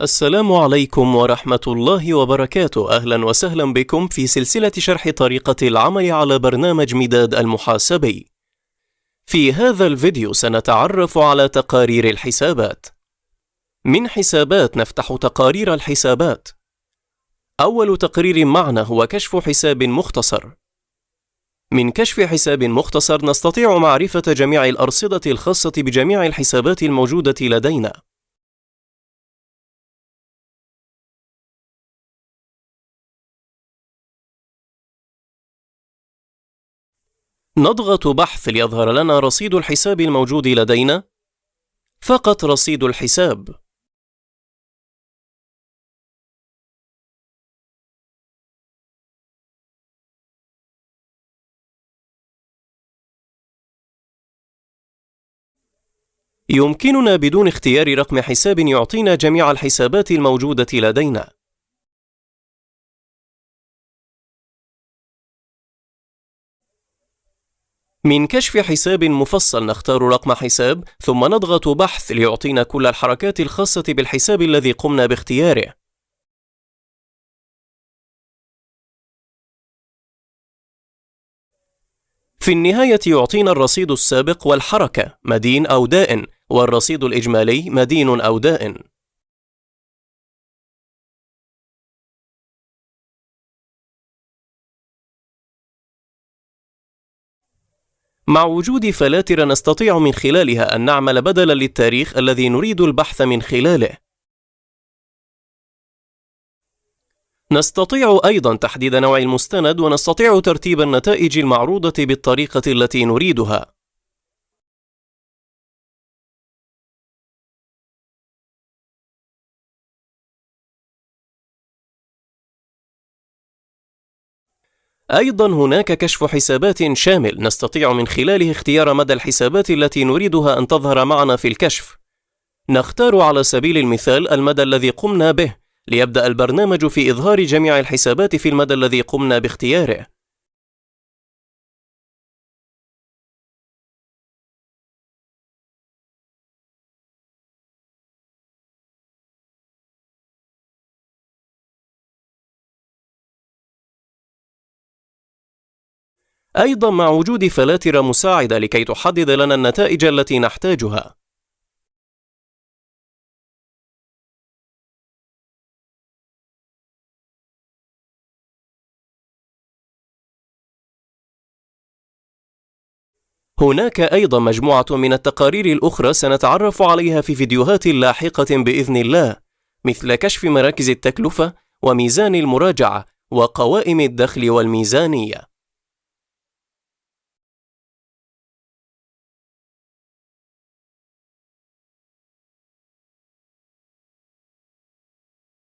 السلام عليكم ورحمة الله وبركاته، أهلا وسهلا بكم في سلسلة شرح طريقة العمل على برنامج مداد المحاسبي. في هذا الفيديو سنتعرف على تقارير الحسابات. من حسابات نفتح تقارير الحسابات. أول تقرير معنا هو كشف حساب مختصر. من كشف حساب مختصر نستطيع معرفة جميع الأرصدة الخاصة بجميع الحسابات الموجودة لدينا. نضغط بحث ليظهر لنا رصيد الحساب الموجود لدينا. فقط رصيد الحساب. يمكننا بدون اختيار رقم حساب يعطينا جميع الحسابات الموجودة لدينا. من كشف حساب مفصل نختار رقم حساب ثم نضغط بحث ليعطينا كل الحركات الخاصة بالحساب الذي قمنا باختياره. في النهاية يعطينا الرصيد السابق والحركة مدين أو دائن والرصيد الإجمالي مدين أو دائن مع وجود فلاتر نستطيع من خلالها أن نعمل بدلا للتاريخ الذي نريد البحث من خلاله. نستطيع أيضا تحديد نوع المستند ونستطيع ترتيب النتائج المعروضة بالطريقة التي نريدها. أيضا هناك كشف حسابات شامل نستطيع من خلاله اختيار مدى الحسابات التي نريدها أن تظهر معنا في الكشف. نختار على سبيل المثال المدى الذي قمنا به ليبدأ البرنامج في إظهار جميع الحسابات في المدى الذي قمنا باختياره. أيضا مع وجود فلاتر مساعدة لكي تحدد لنا النتائج التي نحتاجها. هناك أيضا مجموعة من التقارير الأخرى سنتعرف عليها في فيديوهات لاحقة بإذن الله مثل كشف مراكز التكلفة وميزان المراجعة وقوائم الدخل والميزانية.